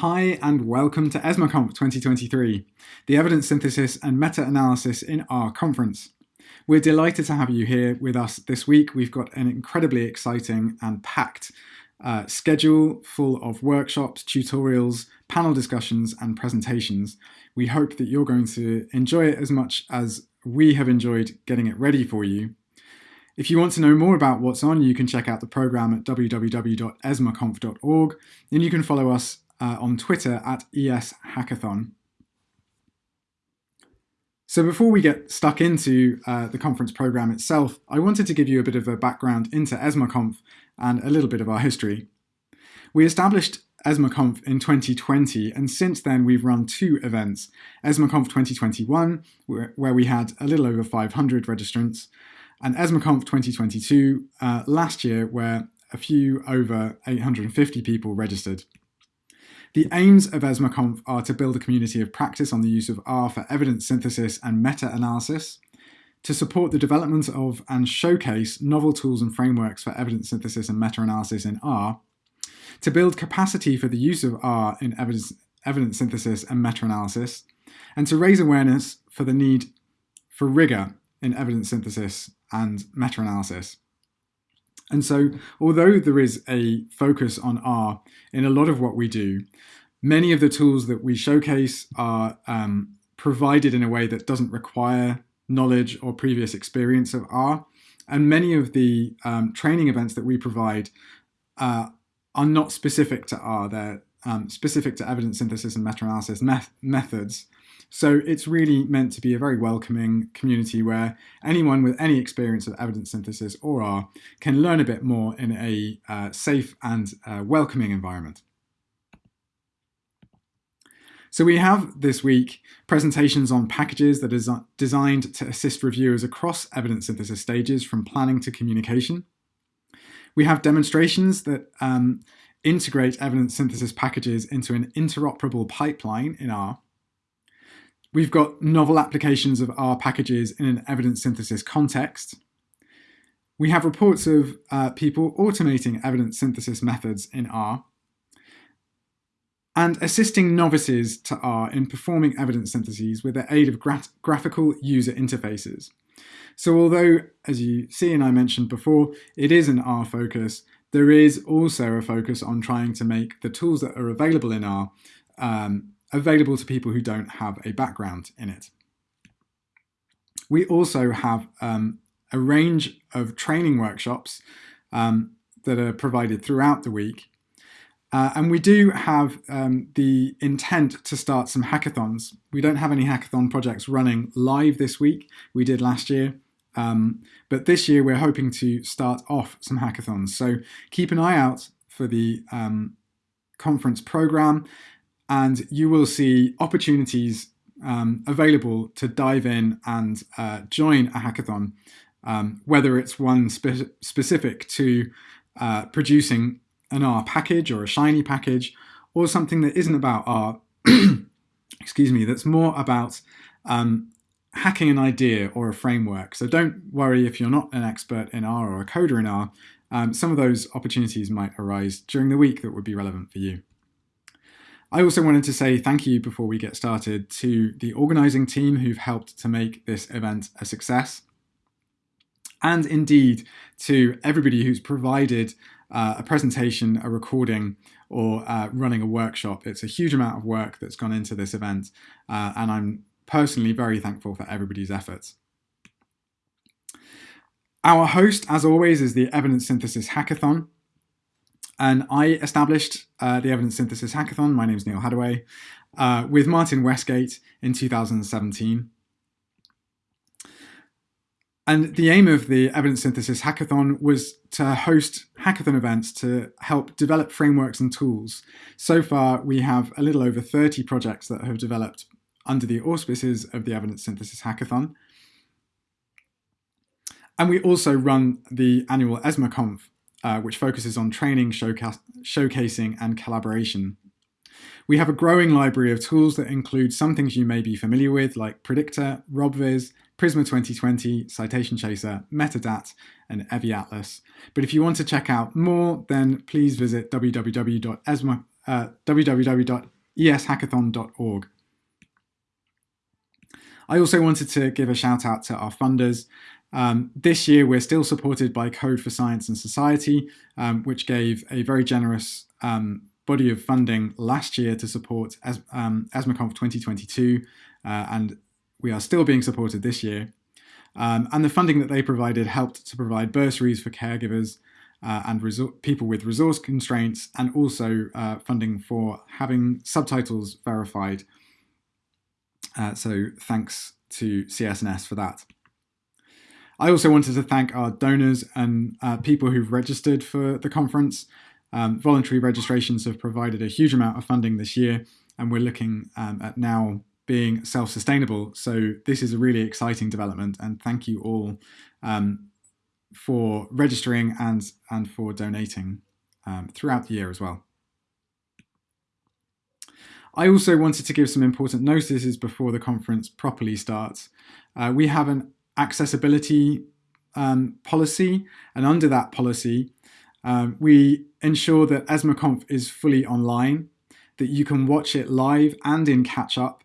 Hi and welcome to ESMARConf 2023, the Evidence Synthesis and Meta-Analysis in R conference. We're delighted to have you here with us this week. We've got an incredibly exciting and packed uh, schedule full of workshops, tutorials, panel discussions and presentations. We hope that you're going to enjoy it as much as we have enjoyed getting it ready for you. If you want to know more about what's on, you can check out the program at www.esmarconf.org and you can follow us uh, on Twitter at ES Hackathon. So before we get stuck into uh, the conference program itself, I wanted to give you a bit of a background into ESMARConf and a little bit of our history. We established ESMARConf in 2020, and since then we've run two events, ESMARConf 2021, where, we had a little over 500 registrants, and ESMARConf 2022 uh, last year, where a few over 850 people registered. The aims of ESMARConf are to build a community of practice on the use of R for evidence synthesis and meta-analysis, to support the development of and showcase novel tools and frameworks for evidence synthesis and meta-analysis in R, to build capacity for the use of R in evidence, evidence synthesis and meta-analysis, and to raise awareness for the need for rigor in evidence synthesis and meta-analysis. And so, although there is a focus on R in a lot of what we do, many of the tools that we showcase are um, provided in a way that doesn't require knowledge or previous experience of R. And many of the um, training events that we provide uh, are not specific to R. They're um, specific to evidence synthesis and meta-analysis methods. So it's really meant to be a very welcoming community where anyone with any experience of evidence synthesis or R can learn a bit more in a uh, safe and uh, welcoming environment. So we have this week presentations on packages that are designed to assist reviewers across evidence synthesis stages from planning to communication. We have demonstrations that um, integrate evidence synthesis packages into an interoperable pipeline in R. We've got novel applications of R packages in an evidence synthesis context. We have reports of uh, people automating evidence synthesis methods in R and assisting novices to R in performing evidence syntheses with the aid of gra graphical user interfaces. So although, as you see and I mentioned before, it is an R focus, there is also a focus on trying to make the tools that are available in R um, available to people who don't have a background in it. We also have um, a range of training workshops um, that are provided throughout the week. Uh, and we do have um, the intent to start some hackathons. We don't have any hackathon projects running live this week. We did last year. Um, but this year we're hoping to start off some hackathons. So keep an eye out for the um, conference program and you will see opportunities um, available to dive in and uh, join a hackathon, um, whether it's one spe specific to uh, producing an R package or a Shiny package, or something that isn't about R, excuse me, that's more about um, hacking an idea or a framework. So don't worry if you're not an expert in R or a coder in R, um, some of those opportunities might arise during the week that would be relevant for you. I also wanted to say thank you before we get started to the organising team who've helped to make this event a success. And indeed to everybody who's provided uh, a presentation, a recording, or uh, running a workshop. It's a huge amount of work that's gone into this event, uh, and I'm personally very thankful for everybody's efforts. Our host, as always, is the Evidence Synthesis Hackathon, and I established uh, the Evidence Synthesis Hackathon, my name is Neal Haddaway, uh, with Martin Westgate in 2017. And the aim of the Evidence Synthesis Hackathon was to host hackathon events to help develop frameworks and tools. So far, we have a little over 30 projects that have developed under the auspices of the Evidence Synthesis Hackathon. And we also run the annual ESMARConf, uh, which focuses on training, showcasing, and collaboration. We have a growing library of tools that include some things you may be familiar with, like PredicTER, robvis, Prisma 2020, Citation Chaser, Metadat, and EviAtlas. But if you want to check out more, then please visit www.esma, uh, www.eshackathon.org. I also wanted to give a shout out to our funders. Um, this year, we're still supported by Code for Science and Society, um, which gave a very generous um, body of funding last year to support As um, ESMARConf 2022, uh, and we are still being supported this year. Um, and the funding that they provided helped to provide bursaries for caregivers uh, and people with resource constraints, and also uh, funding for having subtitles verified. Uh, so thanks to CS&S for that. I also wanted to thank our donors and uh, people who've registered for the conference. Um, voluntary registrations have provided a huge amount of funding this year, and we're looking um, at now being self-sustainable. So this is a really exciting development, and thank you all um, for registering and, and for donating um, throughout the year as well. I also wanted to give some important notices before the conference properly starts. Uh, we have an accessibility um, policy, and under that policy, um, we ensure that ESMARConf is fully online, that you can watch it live and in catch-up.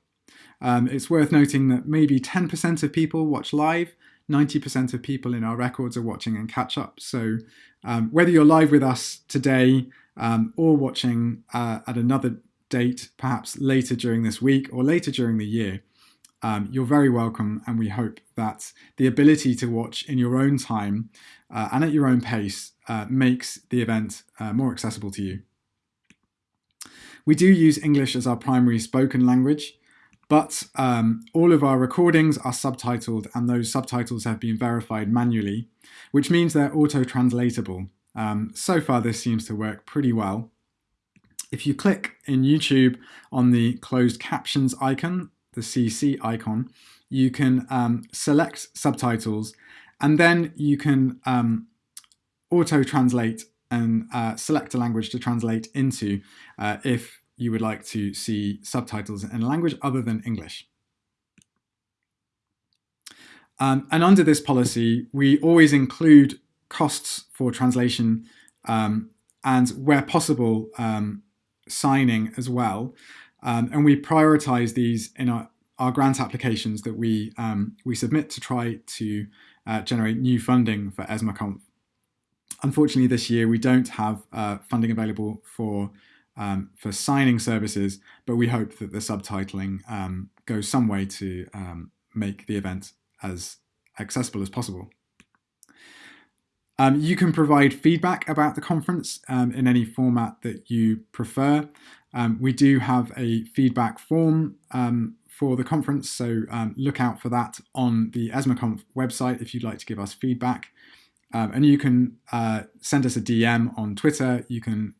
Um, it's worth noting that maybe 10% of people watch live, 90% of people in our records are watching in catch up. So um, whether you're live with us today um, or watching uh, at another date, perhaps later during this week or later during the year, um, you're very welcome. And we hope that the ability to watch in your own time uh, and at your own pace uh, makes the event uh, more accessible to you. We do use English as our primary spoken language. But um, all of our recordings are subtitled and those subtitles have been verified manually, which means they're auto-translatable. Um, so far this seems to work pretty well. If you click in YouTube on the closed captions icon, the CC icon, you can um, select subtitles and then you can um, auto-translate and uh, select a language to translate into uh, if you would like to see subtitles in a language other than English. Um, and under this policy, we always include costs for translation um, and where possible, um, signing as well. Um, and we prioritize these in our, our grant applications that we, um, we submit to try to uh, generate new funding for ESMARConf. Unfortunately, this year we don't have uh, funding available for um, for signing services, but we hope that the subtitling um, goes some way to um, make the event as accessible as possible. Um, you can provide feedback about the conference um, in any format that you prefer. Um, we do have a feedback form for the conference, so look out for that on the ESMARConf website if you'd like to give us feedback. and you can uh, send us a DM on Twitter. You can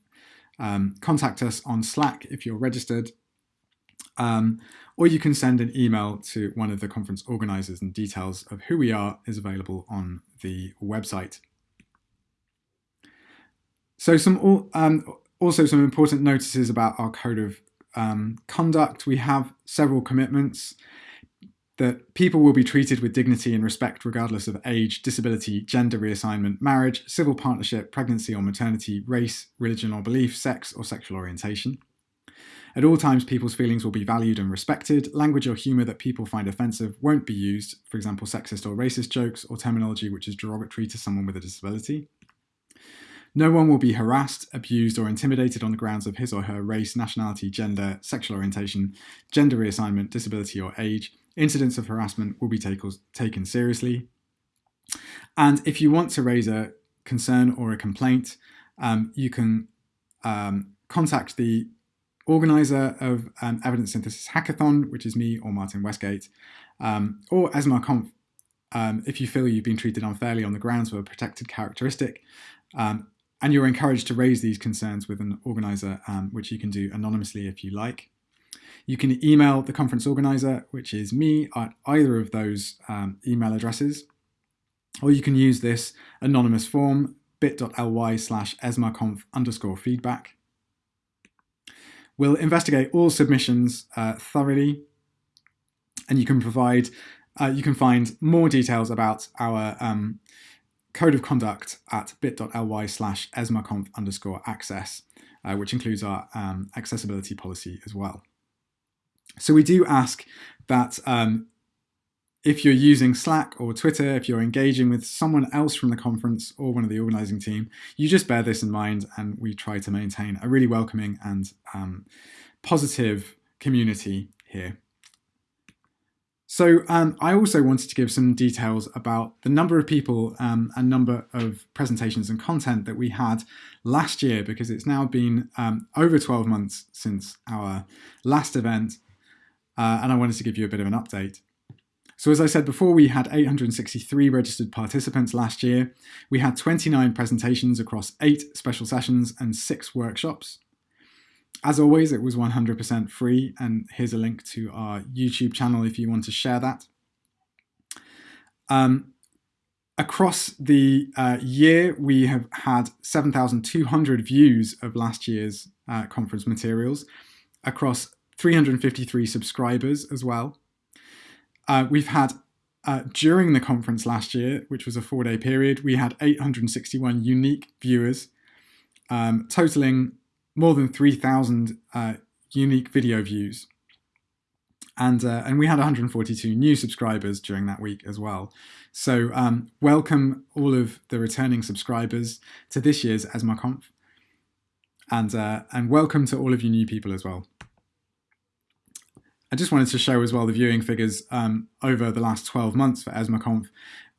um, contact us on Slack if you're registered, um, or you can send an email to one of the conference organizers and details of who we are is available on the website. So some um, also some important notices about our code of um, conduct. We have several commitments that people will be treated with dignity and respect regardless of age, disability, gender reassignment, marriage, civil partnership, pregnancy or maternity, race, religion or belief, sex or sexual orientation. At all times, people's feelings will be valued and respected. Language or humour that people find offensive won't be used, for example, sexist or racist jokes or terminology which is derogatory to someone with a disability. No one will be harassed, abused, or intimidated on the grounds of his or her race, nationality, gender, sexual orientation, gender reassignment, disability, or age, incidents of harassment will be take taken seriously. And if you want to raise a concern or a complaint, um, you can um, contact the organizer of um, Evidence Synthesis Hackathon, which is me or Martin Westgate, um, or ESMARConf um, if you feel you've been treated unfairly on the grounds of a protected characteristic. Um, and you're encouraged to raise these concerns with an organizer, which you can do anonymously if you like. You can email the conference organizer, which is me at either of those um, email addresses, or you can use this anonymous form bit.ly slash esmarconf underscore feedback. We'll investigate all submissions uh, thoroughly, and you can provide, uh, you can find more details about our um, code of conduct at bit.ly slash esmarconf underscore access. uh, which includes our um, accessibility policy as well. So we do ask that um, if you're using Slack or Twitter, if you're engaging with someone else from the conference or one of the organizing team, you just bear this in mind and we try to maintain a really welcoming and um, positive community here. So um, I also wanted to give some details about the number of people um, and number of presentations and content that we had last year because it's now been um, over 12 months since our last event uh, and I wanted to give you a bit of an update. So as I said before, we had 863 registered participants last year. We had 29 presentations across eight special sessions and six workshops. As always, it was 100% free, and here's a link to our YouTube channel if you want to share that. Um, across the uh, year, we have had 7,200 views of last year's uh, conference materials across 353 subscribers as well. Uh, we've had, uh, during the conference last year, which was a four day period, we had 861 unique viewers, um, totaling more than 3,000 uh, unique video views. And, uh, and we had 142 new subscribers during that week as well. So um, welcome all of the returning subscribers to this year's ESMARConf. And, uh, and welcome to all of you new people as well. I just wanted to show as well the viewing figures um, over the last 12 months for ESMARConf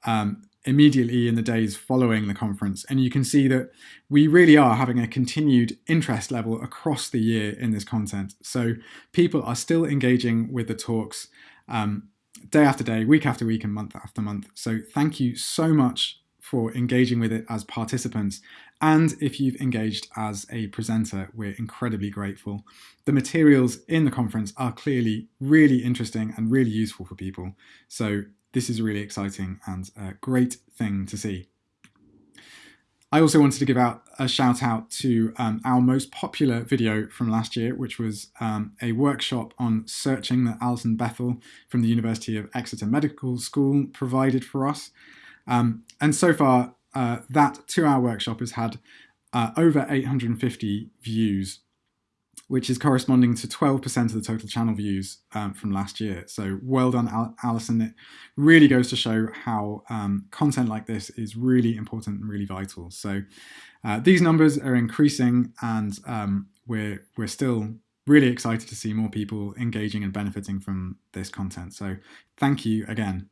um, immediately in the days following the conference. And you can see that we really are having a continued interest level across the year in this content. So people are still engaging with the talks um, day after day, week after week, and month after month. So thank you so much for engaging with it as participants. And if you've engaged as a presenter, we're incredibly grateful. The materials in the conference are clearly really interesting and really useful for people. So this is really exciting and a great thing to see. I also wanted to give out a shout out to um, our most popular video from last year, which was um, a workshop on searching that Alison Bethel from the University of Exeter Medical School provided for us. Um, and so far, uh, that two-hour workshop has had uh, over 850 views, which is corresponding to 12% of the total channel views um, from last year. So well done, Al Alison. It really goes to show how um, content like this is really important and really vital. So uh, these numbers are increasing and um, we're, we're still really excited to see more people engaging and benefiting from this content. So thank you again.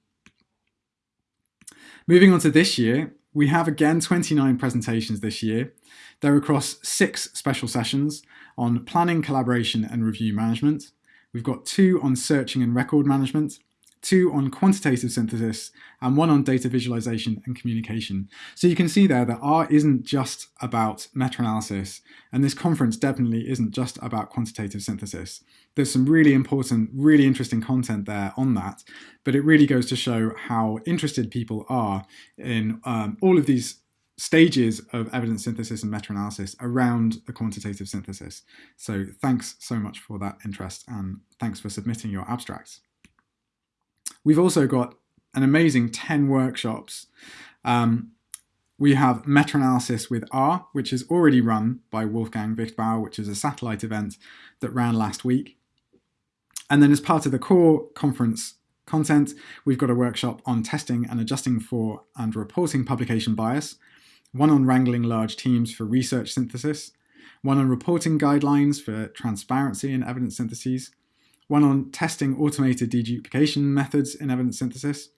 Moving on to this year, we have again 29 presentations this year. They're across six special sessions on planning, collaboration and review management. We've got two on searching and record management, two on quantitative synthesis, and one on data visualization and communication. So you can see there that R isn't just about meta-analysis, and this conference definitely isn't just about quantitative synthesis. There's some really important, really interesting content there on that, but it really goes to show how interested people are in um, all of these stages of evidence synthesis and meta-analysis around the quantitative synthesis. So thanks so much for that interest and thanks for submitting your abstracts. We've also got an amazing 10 workshops. Um, we have meta-analysis with R, which is already run by Wolfgang Viechtbauer, which is a satellite event that ran last week. And then as part of the core conference content, we've got a workshop on testing and adjusting for and reporting publication bias, one on wrangling large teams for research synthesis, one on reporting guidelines for transparency and evidence syntheses, one on testing automated deduplication methods in evidence synthesis.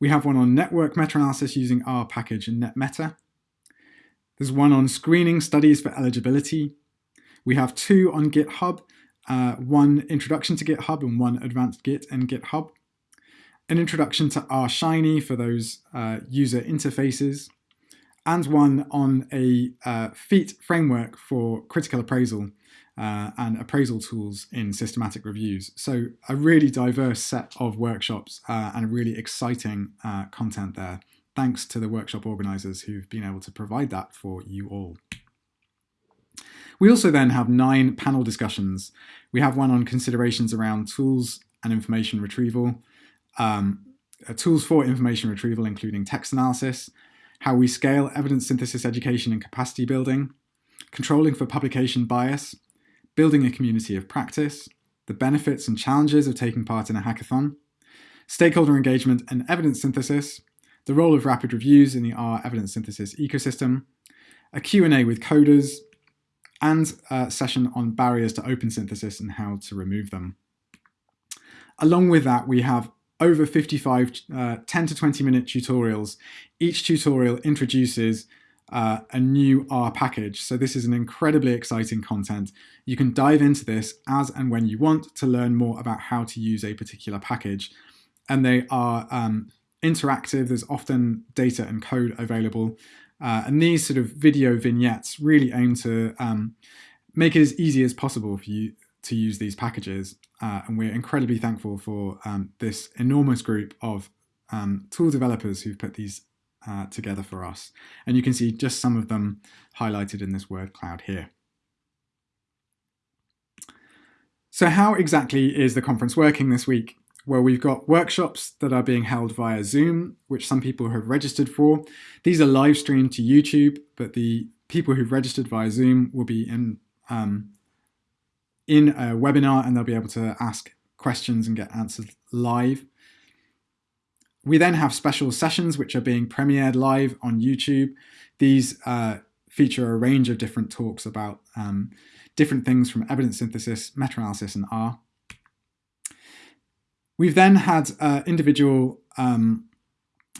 We have one on network meta-analysis using R package and NetMeta. There's one on screening studies for eligibility. We have two on GitHub, uh, one introduction to GitHub and one advanced Git and GitHub. An introduction to R Shiny for those uh, user interfaces, and one on a uh, FEAT framework for critical appraisal uh, and appraisal tools in systematic reviews. So a really diverse set of workshops uh, and really exciting uh, content there. Thanks to the workshop organisers who've been able to provide that for you all. We also then have nine panel discussions. We have one on considerations around tools and information retrieval, um, uh, tools for information retrieval, including text analysis, how we scale evidence synthesis education and capacity building, controlling for publication bias, building a community of practice, the benefits and challenges of taking part in a hackathon, stakeholder engagement and evidence synthesis, the role of rapid reviews in the R evidence synthesis ecosystem, a Q&A with coders, and a session on barriers to open synthesis and how to remove them. Along with that, we have over 55 uh, 10 to 20 minute tutorials. Each tutorial introduces uh, a new R package. So this is an incredibly exciting content. You can dive into this as and when you want to learn more about how to use a particular package. And they are um, interactive. There's often data and code available. Uh, and these sort of video vignettes really aim to um, make it as easy as possible for you to use these packages. Uh, and we're incredibly thankful for um, this enormous group of um, tool developers who've put these uh, together for us. And you can see just some of them highlighted in this word cloud here. So how exactly is the conference working this week? Well, we've got workshops that are being held via Zoom, which some people have registered for. These are live streamed to YouTube, but the people who've registered via Zoom will be in um, in a webinar and they'll be able to ask questions and get answers live. We then have special sessions which are being premiered live on YouTube. These uh, feature a range of different talks about um, different things from evidence synthesis, meta-analysis, and R. We've then had uh, individual um,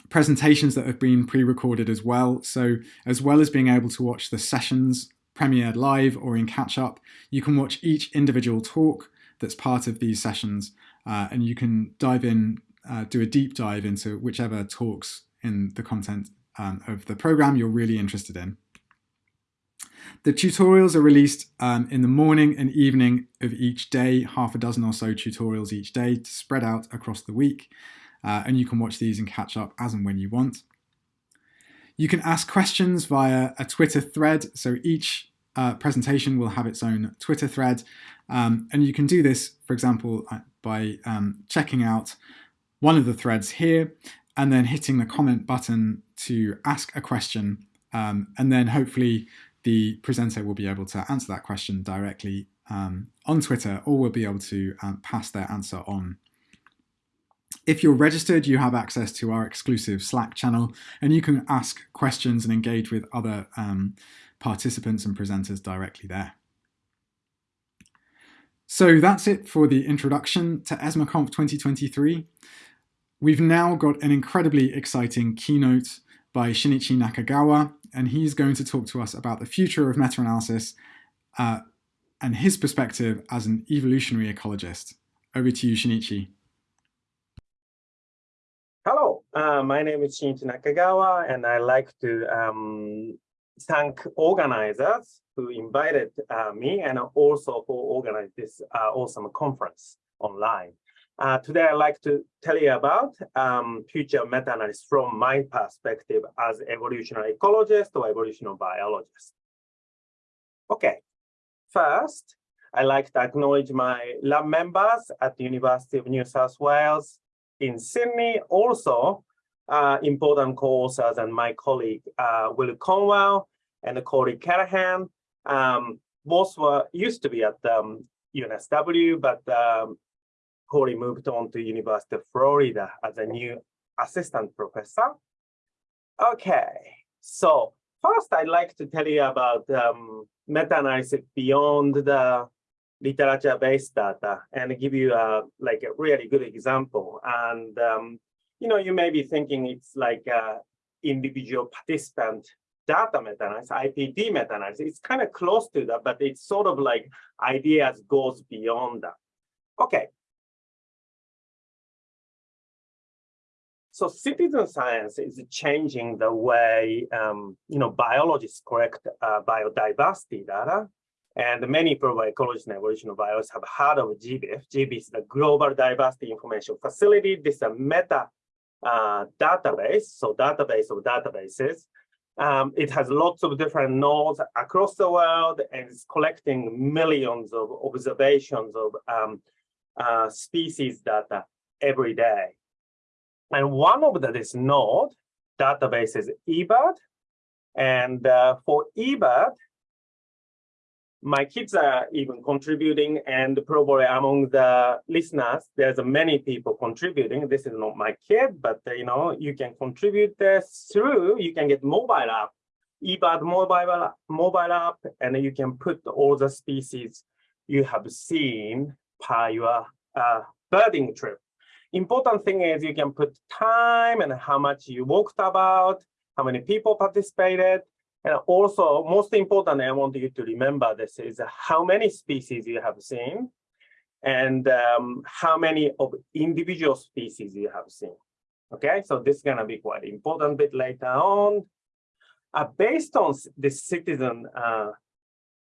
presentations that have been pre-recorded as well. So as well as being able to watch the sessions premiered live or in catch-up, you can watch each individual talk that's part of these sessions uh, and you can dive in uh, do a deep dive into whichever talks in the content um, of the program you're really interested in. The tutorials are released um, in the morning and evening of each day, half a dozen or so tutorials each day spread out across the week. Uh, and you can watch these and catch up as and when you want. You can ask questions via a Twitter thread. So each uh, presentation will have its own Twitter thread. Um, and you can do this, for example, uh, by um, checking out one of the threads here and then hitting the comment button to ask a question. Um, and then hopefully the presenter will be able to answer that question directly um, on Twitter or will be able to um, pass their answer on. If you're registered, you have access to our exclusive Slack channel and you can ask questions and engage with other um, participants and presenters directly there. So that's it for the introduction to ESMARConf 2023. We've now got an incredibly exciting keynote by Shinichi Nakagawa, and he's going to talk to us about the future of meta-analysis uh, and his perspective as an evolutionary ecologist. Over to you, Shinichi. Hello, uh, my name is Shinichi Nakagawa, and I'd like to um, thank organizers who invited uh, me and also for organizing this uh, awesome conference online. Uh, today, I'd like to tell you about um, future meta-analysis from my perspective as evolutionary ecologist or evolutionary biologist. Okay, first, I'd like to acknowledge my lab members at the University of New South Wales in Sydney, also uh, important co-authors and my colleague uh, Will Cornwell and Corey Callaghan. Um, both were used to be at um, UNSW, but um, Corey moved on to University of Florida as a new assistant professor. Okay, so first I'd like to tell you about um, meta-analysis beyond the literature-based data and give you a like a really good example. And um, you know, you may be thinking it's like a individual participant data meta-analysis, IPD meta-analysis. It's kind of close to that, but it's sort of like ideas goes beyond that. Okay, So citizen science is changing the way um, you know biologists collect uh, biodiversity data. And many probably ecologists and evolution biologists have heard of GBIF. GBIF is the Global Diversity Information Facility. This is a meta uh, database, so database of databases. Um, it has lots of different nodes across the world and it's collecting millions of observations of um, uh, species data every day. And one of the, this node database is eBird. And uh, for eBird, my kids are even contributing and probably among the listeners, there's many people contributing. This is not my kid, but you know, you can contribute this through, you can get mobile app, eBird mobile, mobile app, and you can put all the species you have seen per your uh, birding trip. Important thing is you can put time and how much you walked about, how many people participated, and also, most important I want you to remember this is how many species you have seen and um, how many of individual species you have seen. Okay, so this is going to be quite important bit later on. Uh, based on the citizen uh,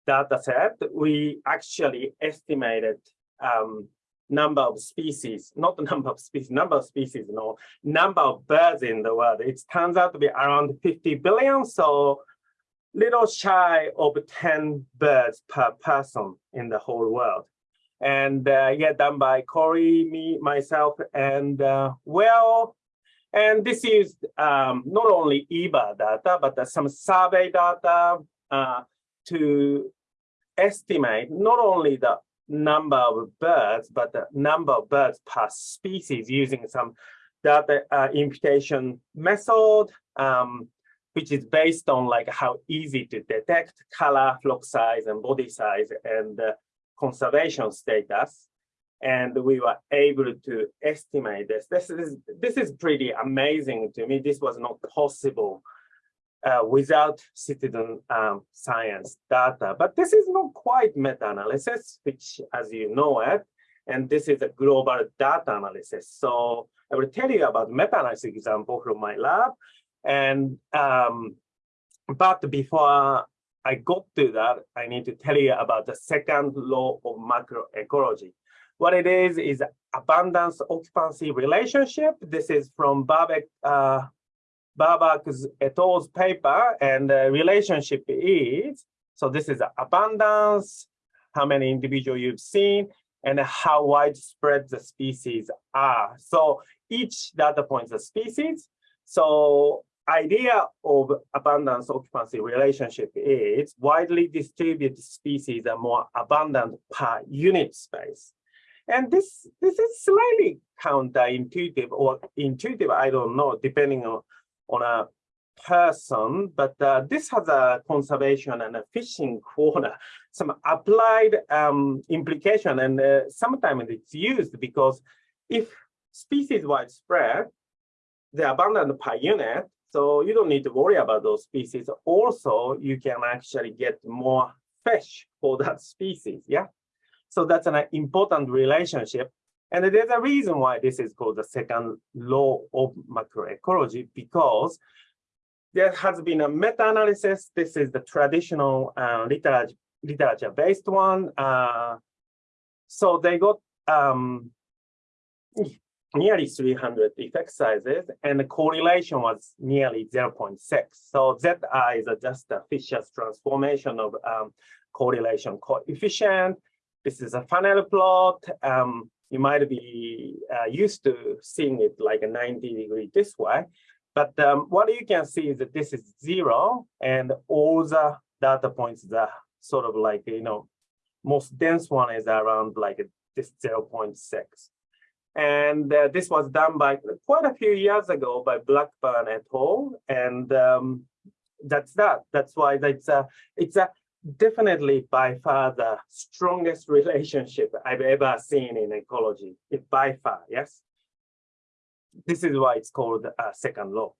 data set, we actually estimated um, number of species, not the number of species, number of species, no, number of birds in the world. It turns out to be around 50 billion. So little shy of 10 birds per person in the whole world. And uh, yeah, done by Corey, me, myself, and uh, well, and this is um, not only eBird data, but uh, some survey data uh, to estimate not only the number of birds, but the number of birds per species using some data uh, imputation method. Um, which is based on like how easy to detect color, flock size, and body size, and uh, conservation status. And we were able to estimate this. This is this is pretty amazing to me. This was not possible uh, without citizen um, science data. But this is not quite meta-analysis, which, as you know it, and this is a global data analysis. So I will tell you about meta-analysis example from my lab. And um, but before I got to that, I need to tell you about the second law of macroecology. What it is is abundance occupancy relationship. This is from Babak uh, Babak's et al.'s paper, and the relationship is so this is abundance, how many individuals you've seen, and how widespread the species are. So each data point is a species. So idea of abundance occupancy relationship is widely distributed species are more abundant per unit space. And this, this is slightly counterintuitive or intuitive, I don't know, depending on, on a person, but uh, this has a conservation and a fishing corner, some applied um, implication, and uh, sometimes it's used because if species widespread, the abundant per unit, so you don't need to worry about those species. Also, you can actually get more fish for that species, yeah? So that's an important relationship. And there's a reason why this is called the second law of macroecology, because there has been a meta-analysis. This is the traditional uh, literature literature-based one. Uh, so they got um, nearly 300 effect sizes, and the correlation was nearly 0.6. So Zi is just a Fisher's transformation of um, correlation coefficient. This is a funnel plot. Um, you might be uh, used to seeing it like a 90 degree this way. But um, what you can see is that this is zero, and all the data points are sort of like, you know, most dense one is around like this 0.6. And uh, this was done by quite a few years ago by Blackburn et al. And um, that's that. That's why it's a, it's a definitely by far the strongest relationship I've ever seen in ecology. It by far, yes. This is why it's called uh, second law.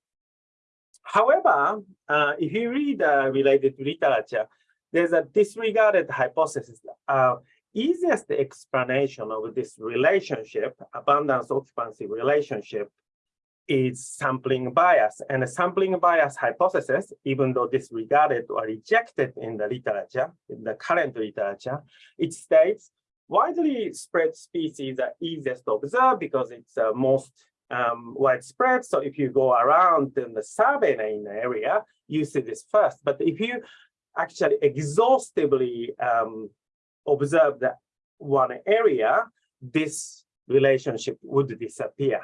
However, uh, if you read uh, related literature, there's a disregarded hypothesis. Uh, easiest explanation of this relationship, abundance occupancy relationship, is sampling bias. And the sampling bias hypothesis, even though disregarded or rejected in the literature, in the current literature, it states widely spread species are easiest to observe because it's uh, most um, widespread. So if you go around in the survey in the area, you see this first. But if you actually exhaustively um, observe that one area, this relationship would disappear.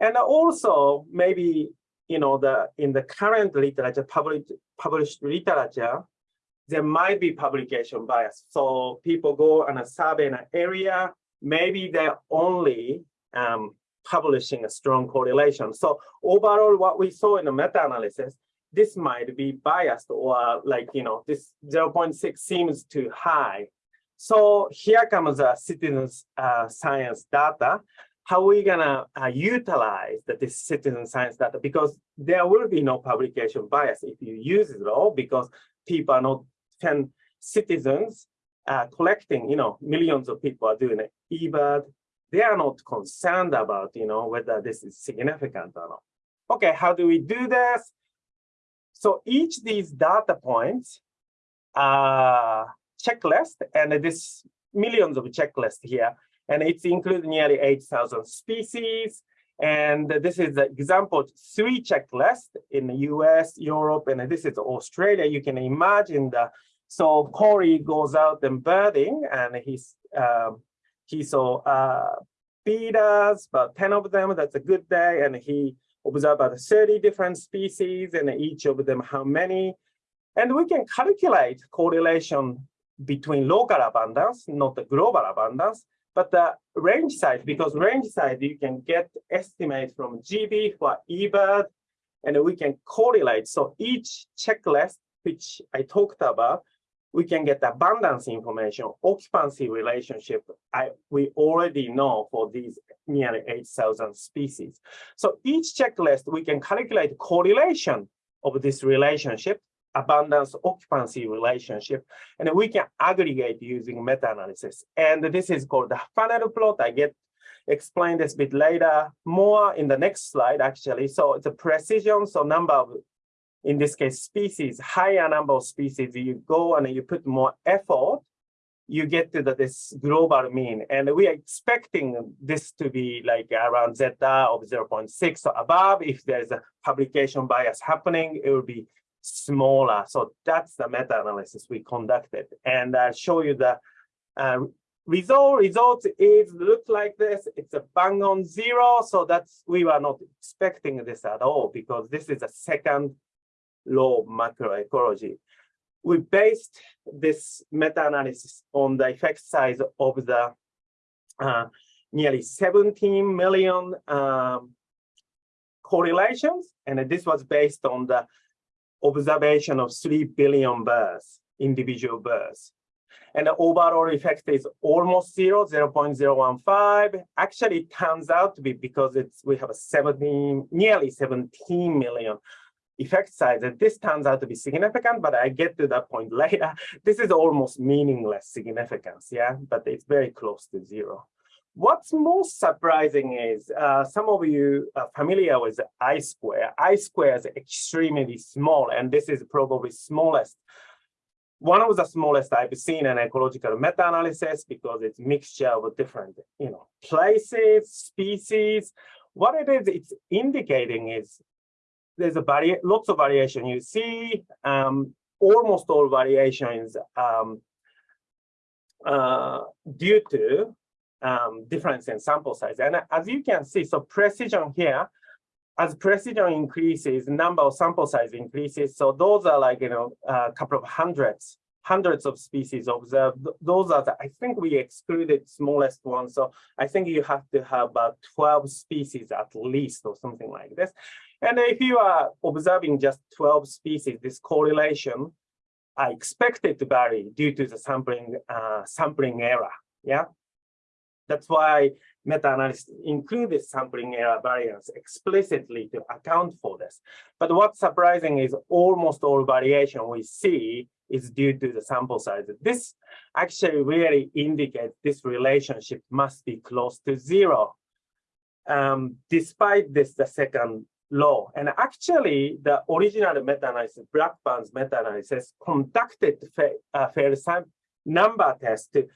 And also maybe, you know, the in the current literature, published, published literature, there might be publication bias. So people go on a survey in an area, maybe they're only um, publishing a strong correlation. So overall, what we saw in the meta-analysis, this might be biased or like, you know, this 0.6 seems too high. So here comes the citizens uh, science data. How are we gonna uh, utilize the, this citizen science data? Because there will be no publication bias if you use it all because people are not 10 citizens uh, collecting, you know, millions of people are doing it. eBird, they are not concerned about, you know, whether this is significant or not. Okay, how do we do this? So each these data points are checklist, and this millions of checklists here, and it's included nearly 8,000 species. And this is the example three checklist in the US, Europe, and this is Australia. You can imagine the so Corey goes out and birding, and he's um, he saw uh, about 10 of them. That's a good day, and he observed about 30 different species, and each of them how many. And we can calculate correlation between local abundance, not the global abundance, but the range size, because range size you can get estimate from GB for eBird, and we can correlate. So each checklist, which I talked about, we can get abundance information, occupancy relationship. I, we already know for these nearly 8,000 species. So each checklist, we can calculate correlation of this relationship abundance occupancy relationship, and we can aggregate using meta-analysis. And this is called the funnel plot. I get explain this bit later, more in the next slide, actually. So it's a precision, so number of, in this case, species, higher number of species, you go and you put more effort, you get to the, this global mean. And we are expecting this to be like around zeta of 0.6 or above. If there's a publication bias happening, it will be smaller. So that's the meta-analysis we conducted. And I'll show you the uh, result. Result is look like this. It's a bang on zero. So that's we were not expecting this at all because this is a second law of macroecology. We based this meta-analysis on the effect size of the uh, nearly 17 million um, correlations. And this was based on the observation of 3 billion births, individual births. And the overall effect is almost zero, 0 0.015. Actually, it turns out to be because it's we have a 17, nearly 17 million effect size. And this turns out to be significant, but I get to that point later. This is almost meaningless significance, yeah, but it's very close to zero. What's most surprising is uh, some of you are familiar with I square. I square is extremely small, and this is probably smallest. One of the smallest I've seen in ecological meta-analysis because it's mixture of different, you know, places, species. What it is, it's indicating is there's a vari lots of variation. You see um, almost all variations um, uh, due to um, difference in sample size. And as you can see, so precision here, as precision increases, number of sample size increases. So those are like, you know, a couple of hundreds, hundreds of species observed. Those are, the, I think we excluded smallest ones. So I think you have to have about 12 species at least or something like this. And if you are observing just 12 species, this correlation I expected to vary due to the sampling uh, sampling error. Yeah, that's why meta-analysis included sampling error variance explicitly to account for this. But what's surprising is almost all variation we see is due to the sample size. This actually really indicates this relationship must be close to zero. Um, despite this, the second law. And actually, the original meta-analysis, Blackburn's meta-analysis, conducted uh, fair number test to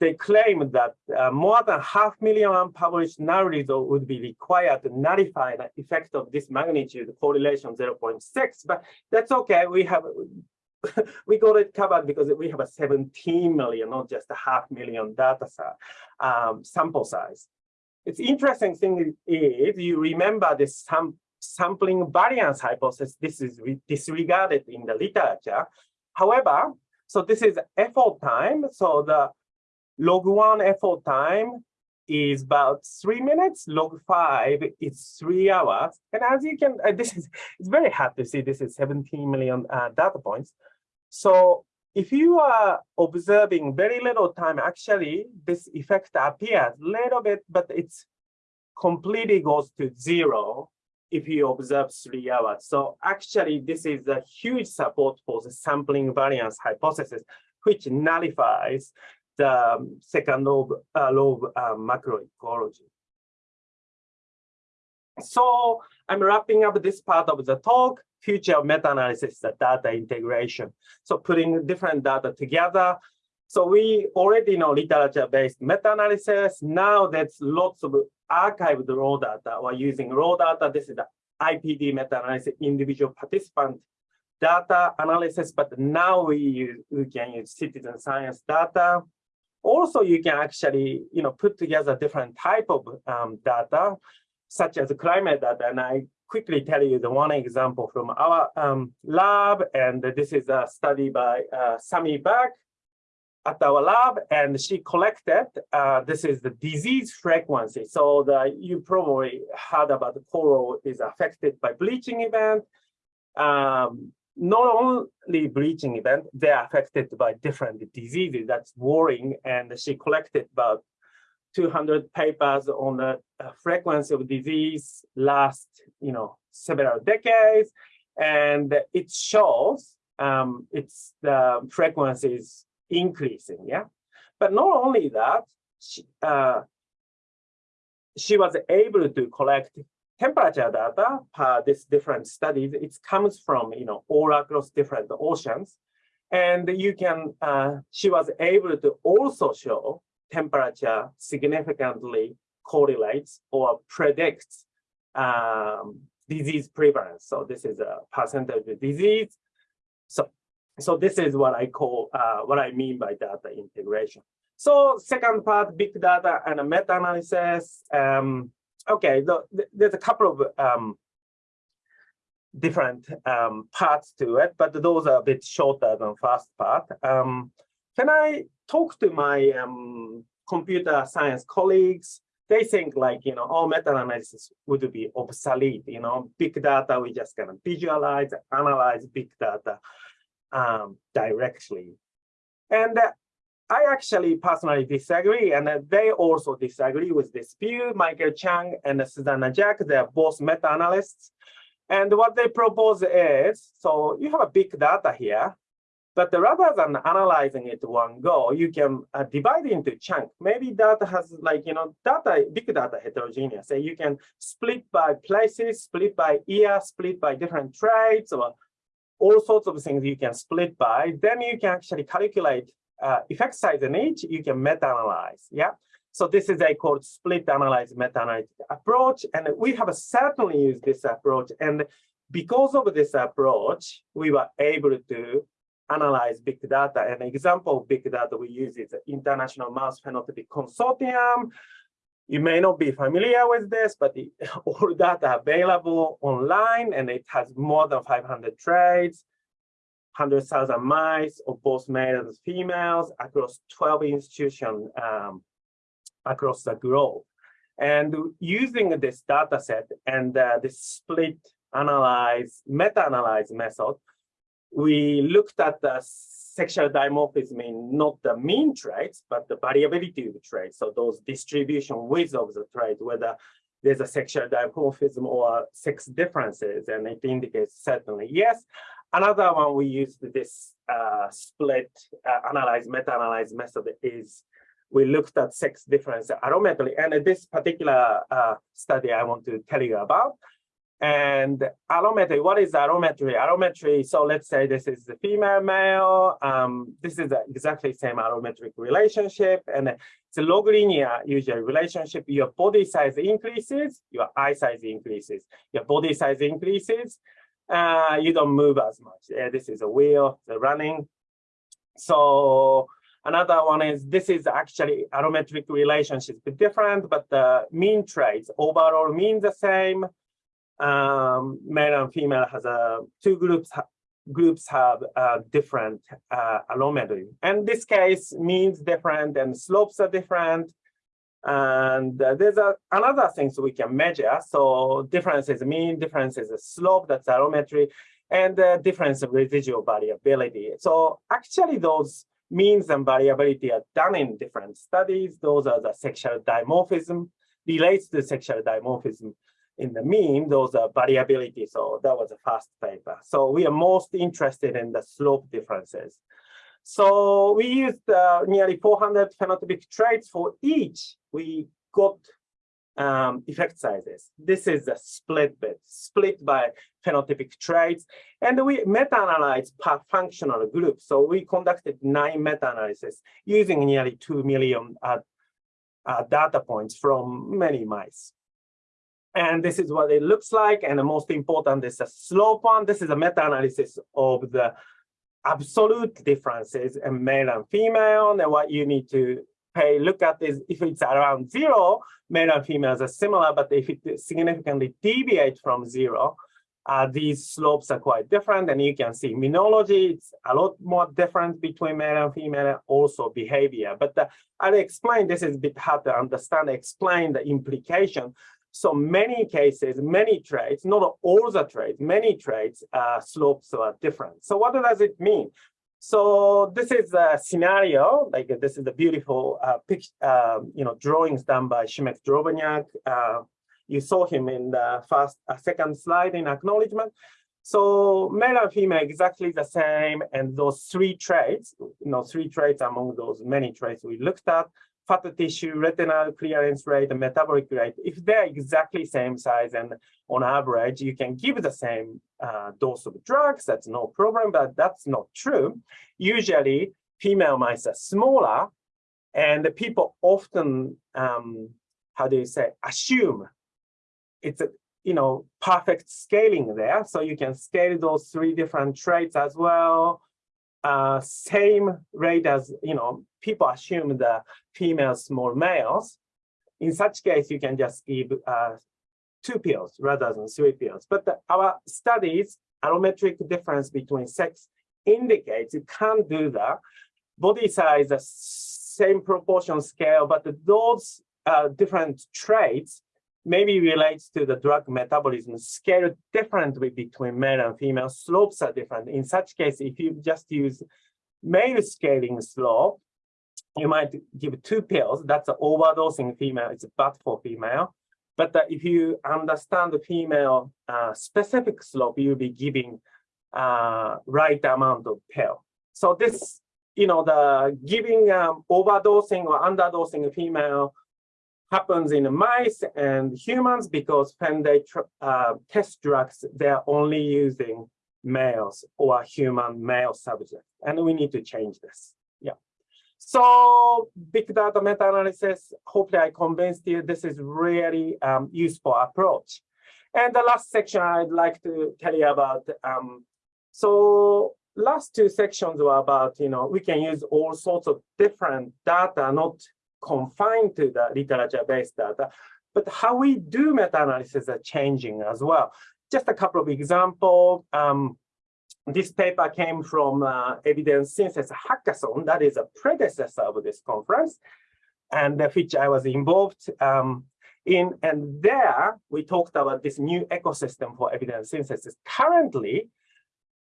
they claim that uh, more than half million unpublished null result would be required to nullify the effect of this magnitude correlation 0.6, but that's okay. We have we got it covered because we have a 17 million, not just a half million data um, sample size. It's interesting thing is you remember this sam sampling variance hypothesis. This is disregarded in the literature. However, So this is effort time. So the log one effort time is about three minutes. Log five is three hours. And as you can, uh, this is it's very hard to see. This is 17 million uh, data points. So if you are observing very little time, actually this effect appears a little bit, but it's completely goes to zero if you observe three hours. So actually, this is a huge support for the sampling variance hypothesis, which nullifies the second law of, uh, uh, macroecology. So I'm wrapping up this part of the talk, future meta-analysis, the data integration. So putting different data together. So we already know literature-based meta-analysis. Now there's lots of archived raw data. We're using raw data. This is the IPD meta-analysis, individual participant data analysis, but now we, use, we can use citizen science data. Also, you can actually, you know, put together different type of um, data, such as climate data. And I quickly tell you the one example from our um, lab, and this is a study by uh, Sami Bak at our lab, and she collected, uh, this is the disease frequency. So the, you probably heard about the coral is affected by bleaching event. Um, not only bleaching event, they're affected by different diseases. That's worrying. And she collected about 200 papers on the uh, frequency of disease last, you know, several decades. And it shows um, it's the frequency is increasing, yeah. But not only that, she, uh, she was able to collect temperature data per this different studies. It comes from, you know, all across different oceans. And you can, uh, she was able to also show temperature significantly correlates or predicts um, disease prevalence. So this is a percentage of disease. So, so this is what I call, uh, what I mean by data integration. So second part, big data and meta-analysis. Um, okay, the, the, there's a couple of um, different um, parts to it, but those are a bit shorter than first part. Um, can I talk to my um, computer science colleagues? They think like, you know, all meta-analysis would be obsolete, you know, big data, we just gonna visualize, analyze big data um, directly. And uh, I actually personally disagree, and they also disagree with this view. Michael Cheung and Susanna Jak, they're both meta-analysts. And what they propose is, so you have a big data here, but rather than analyzing it one go, you can uh, divide into chunk. Maybe data has like, you know, data, big data heterogeneous. So you can split by places, split by year, split by different traits, or all sorts of things you can split by. Then you can actually calculate uh, effect size in each, you can meta-analyze, yeah? So this is a called split analyze meta-analytic approach, and we have certainly used this approach. And because of this approach, we were able to analyze big data. An example of big data we use is International Mouse Phenotypic Consortium. You may not be familiar with this, but the, all data available online, and it has more than 500 traits. 100,000 mice of both males and females across 12 institutions um, across the globe. And using this data set and uh, this split analyze, meta-analyze method, we looked at the sexual dimorphism in not the mean traits, but the variability of the traits. So those distribution width of the trait, whether there's a sexual dimorphism or sex differences, and it indicates certainly yes. Another one we used this uh, split uh, analyze, meta-analyze method is we looked at sex difference allometry. And this particular uh, study I want to tell you about. And allometry, what is allometry? Allometry, so let's say this is the female male. Um, this is exactly same allometric relationship. And it's a log linear usual relationship. Your body size increases, your eye size increases. Your body size increases, uh, you don't move as much. Uh, this is a wheel, the running. So another one is this is actually allometric relationship bit different, but the mean traits overall mean the same. Um, male and female has a two groups groups have uh, different uh, allometry. And this case means different and slopes are different. And uh, there's a, another things we can measure. So difference is mean, difference is slope, that's allometry, and the difference of residual variability. So actually those means and variability are done in different studies. Those are the sexual dimorphism, relates to sexual dimorphism in the mean, those are variability. So that was the first paper. So we are most interested in the slope differences. So we used uh, nearly 400 phenotypic traits for each. We got um, effect sizes. This is a split bit, split by phenotypic traits. And we meta-analyzed per functional group. So we conducted nine meta-analyses using nearly 2 million uh, uh, data points from many mice. And this is what it looks like. And the most important is the slope one. This is a meta-analysis of the absolute differences in male and female. And what you need to pay look at is if it's around zero, male and females are similar, but if it significantly deviates from zero, uh, these slopes are quite different. And you can see immunology, it's a lot more different between male and female, also behavior. But uh, I'll explain, this is a bit hard to understand, explain the implication. So many cases, many traits, not all the traits, many traits, uh, slopes are different. So what does it mean? So this is a scenario, like this is a beautiful uh, uh, you know, drawings done by Szymek Drobniak. Uh, you saw him in the first, uh, second slide in acknowledgement. So male and female exactly the same, and those three traits, you know, three traits among those many traits we looked at fat tissue, retinal clearance rate, and metabolic rate, if they're exactly same size and on average, you can give the same uh, dose of drugs, that's no problem, but that's not true. Usually, female mice are smaller, and the people often, um, how do you say, assume it's a you know perfect scaling there. So you can scale those three different traits as well uh, same rate as, you know, people assume the female small males. In such case, you can just give uh, two pills rather than three pills. But the, our studies, allometric difference between sex indicates you can't do that. Body size, the same proportion scale, but those uh, different traits maybe relates to the drug metabolism scale differently between male and female. Slopes are different. In such case, if you just use male scaling slope, you might give two pills. That's overdosing female. It's bad for female. But uh, if you understand the female uh, specific slope, you'll be giving uh, right amount of pill. So this, you know, the giving um, overdosing or underdosing female happens in mice and humans because when they uh, test drugs, they're only using males or human male subjects. And we need to change this. Yeah. So big data meta-analysis, hopefully I convinced you this is really um, useful approach. And the last section I'd like to tell you about. Um, so last two sections were about, you know, we can use all sorts of different data, not confined to the literature-based data, but how we do meta-analysis are changing as well. Just a couple of examples. Um, this paper came from uh, Evidence Synthesis Hackathon, that is a predecessor of this conference, and which I was involved um, in. And there we talked about this new ecosystem for evidence synthesis. Currently,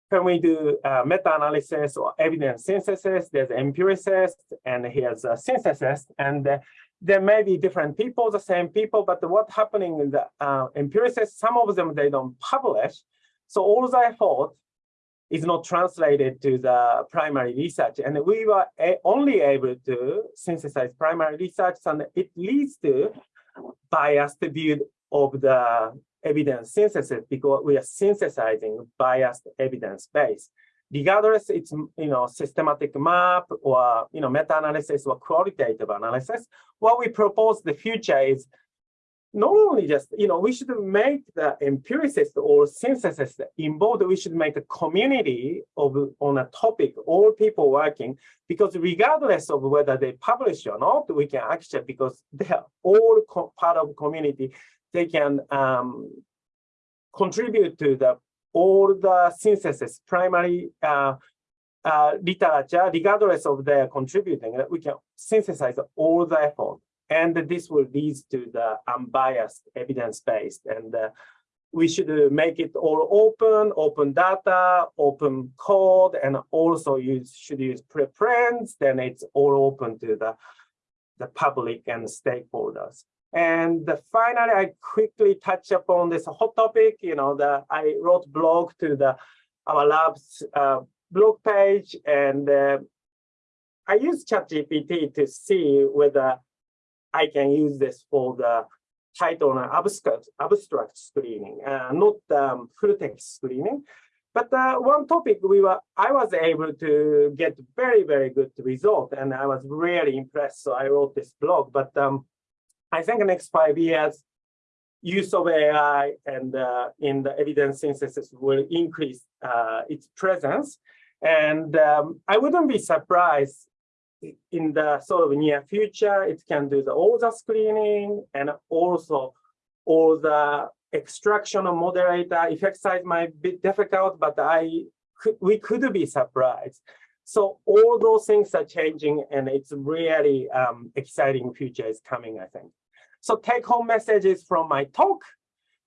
when we do uh, meta-analysis or evidence synthesis, there's empiricist and here's a synthesis, and uh, there may be different people, the same people, but what's happening in the uh, empiricists, some of them, they don't publish. So all the effort is not translated to the primary research. And we were only able to synthesize primary research, and it leads to biased view of the evidence synthesis because we are synthesizing biased evidence base. Regardless, it's you know systematic map or you know meta-analysis or qualitative analysis. What we propose the future is not only just, you know, we should make the empiricist or synthesis involved, we should make a community of on a topic, all people working, because regardless of whether they publish or not, we can actually, because they are all part of community, they can um, contribute to the all the synthesis, primary uh, uh, literature, regardless of their contributing, that we can synthesize all the effort. And this will lead to the unbiased evidence-based. And uh, we should make it all open, open data, open code, and also use should use preprints, Then it's all open to the, the public and stakeholders. And finally, I quickly touch upon this hot topic. You know, the I wrote blog to the our lab's uh, blog page, and uh, I use ChatGPT to see whether I can use this for the title and abstract, abstract screening, uh, not um, full text screening. But uh, one topic we were, I was able to get very, very good result, and I was really impressed. So I wrote this blog. But um, I think the next five years, use of AI and uh, in the evidence synthesis will increase uh, its presence. And um, I wouldn't be surprised in the sort of near future, it can do the, all the screening and also all the extraction of moderator effect size might be difficult, but I we could be surprised. So all those things are changing and it's really um, exciting future is coming, I think. So take home messages from my talk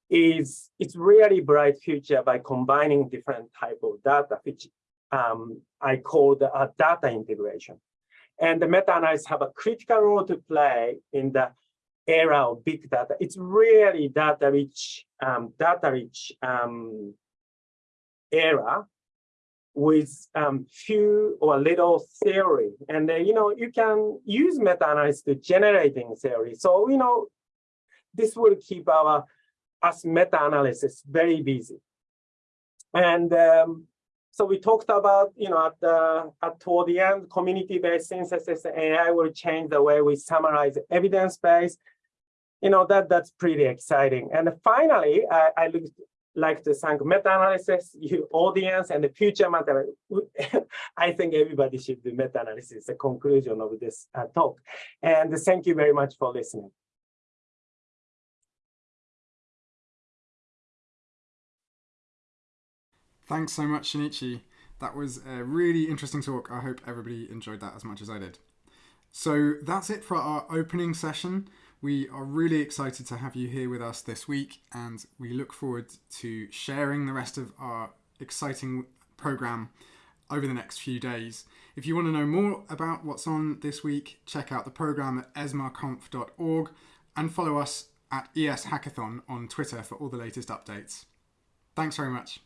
is it's really bright future by combining different type of data, which um, I call the uh, data integration. And the meta-analysis have a critical role to play in the era of big data. It's really data-rich, um, data-rich um, era with um, few or little theory. And, uh, you know, you can use meta-analysis to generating theory. So, you know, this will keep our us meta-analysis very busy. And um, so we talked about, you know, at the at toward the end, community-based synthesis AI will change the way we summarize evidence-based. You know, that that's pretty exciting. And finally, I, I look, like to thank meta-analysis, you audience, and the future meta. I think everybody should do meta-analysis, the conclusion of this uh, talk. And thank you very much for listening. Thanks so much, Shinichi. That was a really interesting talk. I hope everybody enjoyed that as much as I did. So that's it for our opening session. We are really excited to have you here with us this week, and we look forward to sharing the rest of our exciting program over the next few days. If you want to know more about what's on this week, check out the program at esmarconf.org and follow us at ES Hackathon on Twitter for all the latest updates. Thanks very much.